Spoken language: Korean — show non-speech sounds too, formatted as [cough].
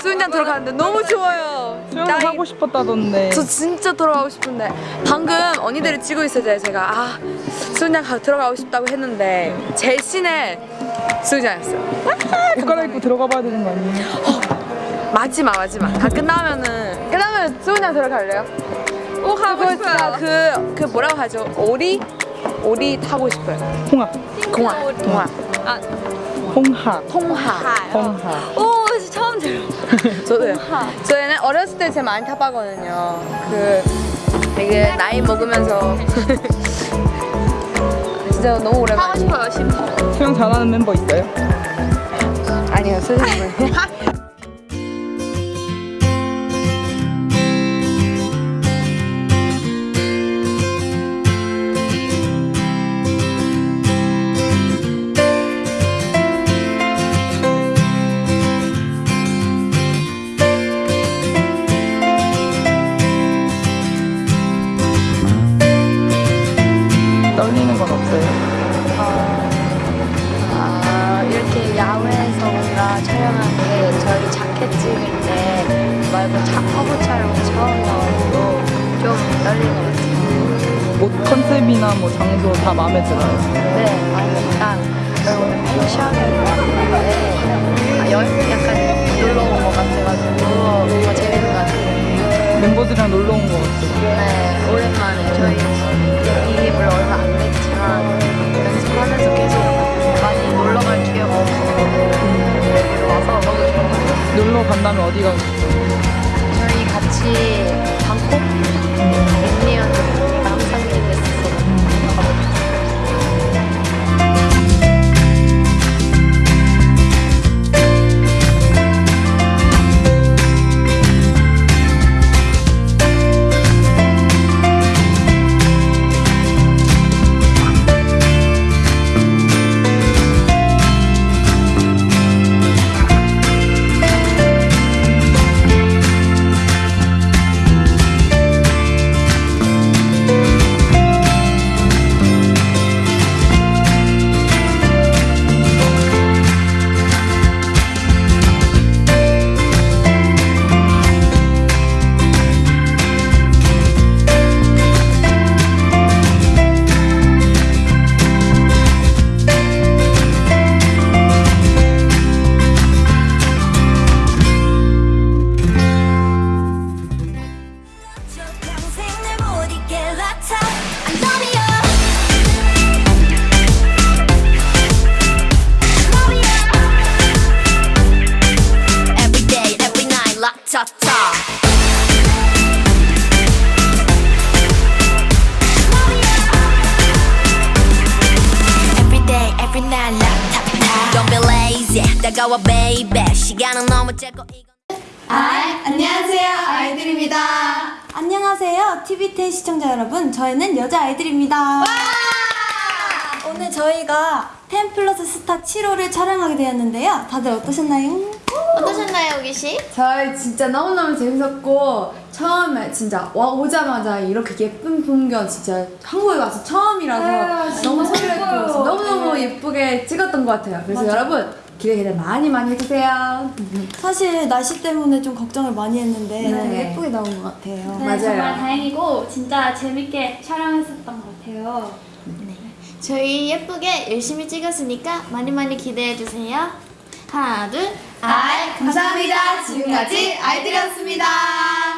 저 수영장 들어가는데 너무 좋아요. 수영장 나 하고 싶었다던데. 저 진짜 들어가고 싶은데 방금 언니들이 찍고 때 제가 아 수영장 가, 들어가고 싶다고 했는데 제 신의 수영장이었어요. 옷 갈아입고 들어가 봐야 되는 거 아니에요? 마지막 마지막 다 끝나면은 끝나면 수영장 들어갈래요? 꼭 하고 싶어요. 그, 그 뭐라고 하죠? 오리? 오리 타고 싶어요. 홍합. 공화. 공화. 아, 홍합. 통하. 홍합. 오, 들어. [laughs] 저도요. 저희는 어렸을 때 제가 많이 타봤거든요. 그 되게 나이 먹으면서 [laughs] 진짜 너무 오랜만에. 싶어요, 싶어. 수영 잘하는 멤버 있어요? 아니요, 선생님은. [laughs] 떨리는 건 없어요? 아, 이렇게 야외에서 뭔가 촬영하는 게 저희 자켓 찍을 때 말고 자, 화보 촬영 처음 나와서 좀 떨리는 것 같아요. 옷 컨셉이나 뭐 장소 다 마음에 들어요? 네, 약간 저희 오늘 패션을 입었는데 아, 여행 약간 놀러 온 것 같아가지고 뭔가 재밌는 것 같아요. 멤버들이랑 놀러 온거 같아요. 네, 오랜만에 저희 간다면 어디 가고 싶어요? 저희 같이 방콕 다가와 baby 시간은 너무 짧고 아, 안녕하세요. 아이들입니다. 안녕하세요. TV10 시청자 여러분. 저희는 여자 아이들입니다. 오늘 저희가 10 플러스 스타 7호를 촬영하게 되었는데요. 다들 어떠셨나요? 어떠셨나요, 우기 씨? 저희 진짜 너무너무 재밌었고 처음에 진짜 와 오자마자 이렇게 예쁜 풍경 진짜 한국에 와서 처음이라서 너무 설레고 너무너무 예쁘게 찍었던 것 같아요. 그래서 여러분 기대 기대 많이 많이 해주세요. 사실 날씨 때문에 좀 걱정을 많이 했는데 네. 되게 예쁘게 나온 것 같아요. 네, 맞아요. 정말 다행이고 진짜 재밌게 촬영했었던 것 같아요. 저희 예쁘게 열심히 찍었으니까 많이 많이 기대해 주세요. 하나, 둘. 아, 감사합니다. 지금까지 아이들이었습니다.